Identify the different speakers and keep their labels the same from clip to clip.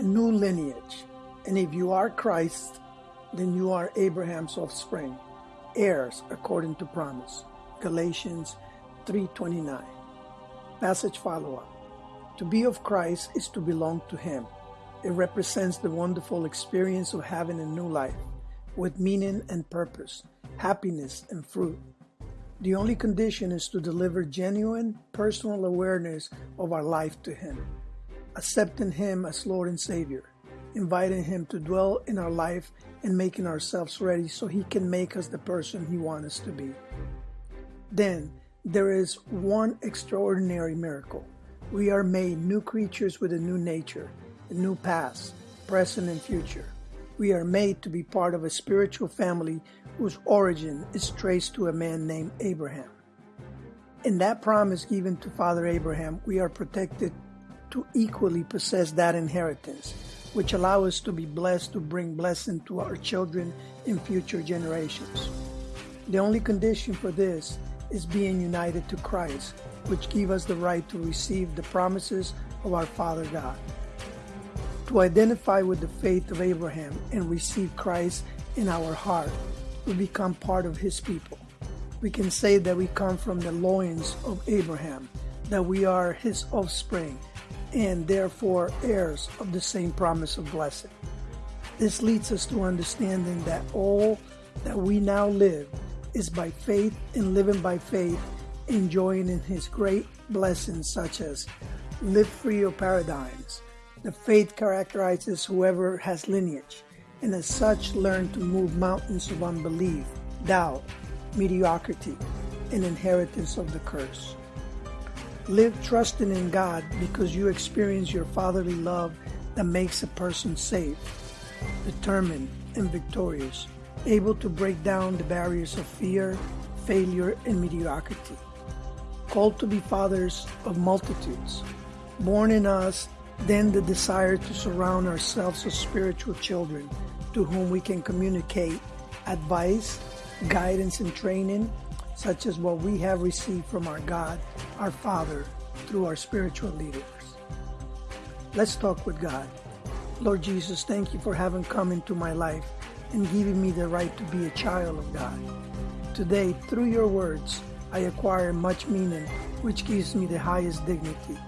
Speaker 1: a new lineage. And if you are Christ, then you are Abraham's offspring, heirs according to promise. Galatians 3:29. Passage follow-up. To be of Christ is to belong to him. It represents the wonderful experience of having a new life with meaning and purpose, happiness and fruit. The only condition is to deliver genuine personal awareness of our life to him, accepting him as Lord and Savior, inviting him to dwell in our life and making ourselves ready so he can make us the person he wants us to be. Then there is one extraordinary miracle. We are made new creatures with a new nature, a new past, present, and future. We are made to be part of a spiritual family whose origin is traced to a man named Abraham. In that promise given to Father Abraham, we are protected to equally possess that inheritance, which allow us to be blessed to bring blessing to our children in future generations. The only condition for this is being united to Christ, which give us the right to receive the promises of our Father God. To identify with the faith of Abraham and receive Christ in our heart, we become part of his people. We can say that we come from the loins of Abraham, that we are his offspring, and therefore heirs of the same promise of blessing. This leads us to understanding that all that we now live is by faith and living by faith, enjoying in his great blessings such as live free of paradigms. The faith characterizes whoever has lineage, and as such learn to move mountains of unbelief, doubt, mediocrity, and inheritance of the curse. Live trusting in God because you experience your fatherly love that makes a person safe, determined, and victorious able to break down the barriers of fear, failure, and mediocrity. Called to be fathers of multitudes. Born in us, then the desire to surround ourselves with spiritual children to whom we can communicate advice, guidance, and training, such as what we have received from our God, our Father, through our spiritual leaders. Let's talk with God. Lord Jesus, thank you for having come into my life and giving me the right to be a child of God. Today, through your words, I acquire much meaning, which gives me the highest dignity,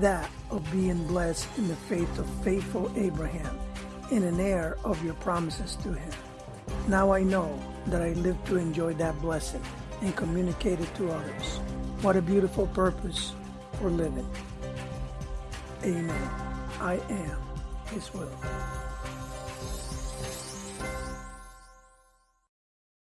Speaker 1: that of being blessed in the faith of faithful Abraham and an heir of your promises to him. Now I know that I live to enjoy that blessing and communicate it to others. What a beautiful purpose for living. Amen. I am His will.